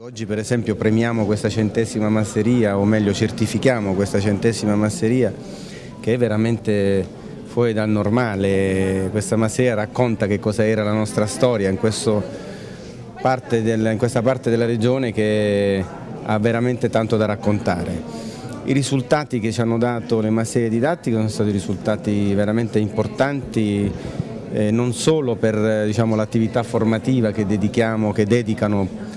Oggi per esempio premiamo questa centesima masseria, o meglio certifichiamo questa centesima masseria che è veramente fuori dal normale. Questa masseria racconta che cosa era la nostra storia in, parte del, in questa parte della regione che ha veramente tanto da raccontare. I risultati che ci hanno dato le masserie didattiche sono stati risultati veramente importanti eh, non solo per diciamo, l'attività formativa che, dedichiamo, che dedicano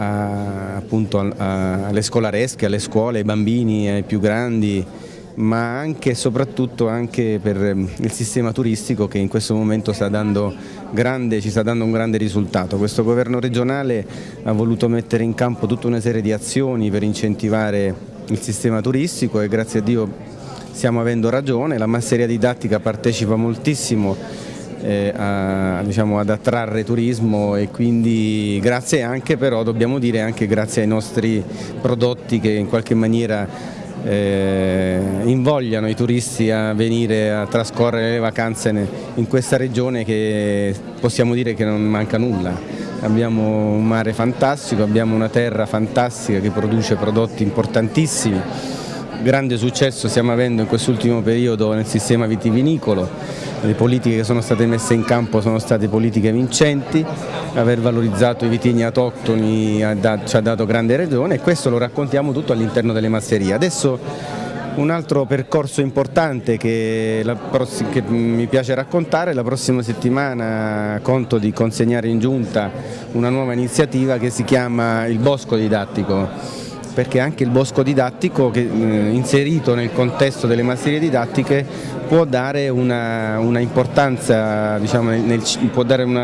a, appunto alle scolaresche, alle scuole, ai bambini, ai più grandi, ma anche e soprattutto anche per ehm, il sistema turistico che in questo momento sta grande, ci sta dando un grande risultato. Questo governo regionale ha voluto mettere in campo tutta una serie di azioni per incentivare il sistema turistico e grazie a Dio stiamo avendo ragione, la masseria didattica partecipa moltissimo eh, a, diciamo, ad attrarre turismo e quindi grazie anche però dobbiamo dire anche grazie ai nostri prodotti che in qualche maniera eh, invogliano i turisti a venire a trascorrere le vacanze in questa regione che possiamo dire che non manca nulla. Abbiamo un mare fantastico, abbiamo una terra fantastica che produce prodotti importantissimi, grande successo stiamo avendo in quest'ultimo periodo nel sistema vitivinicolo, le politiche che sono state messe in campo sono state politiche vincenti, aver valorizzato i vitigni autoctoni ci ha dato grande ragione e questo lo raccontiamo tutto all'interno delle masserie. Adesso un altro percorso importante che, che, mi piace raccontare, la prossima settimana conto di consegnare in giunta una nuova iniziativa che si chiama il Bosco Didattico perché anche il bosco didattico che, eh, inserito nel contesto delle masserie didattiche può dare una, una importanza, diciamo, nel, può dare una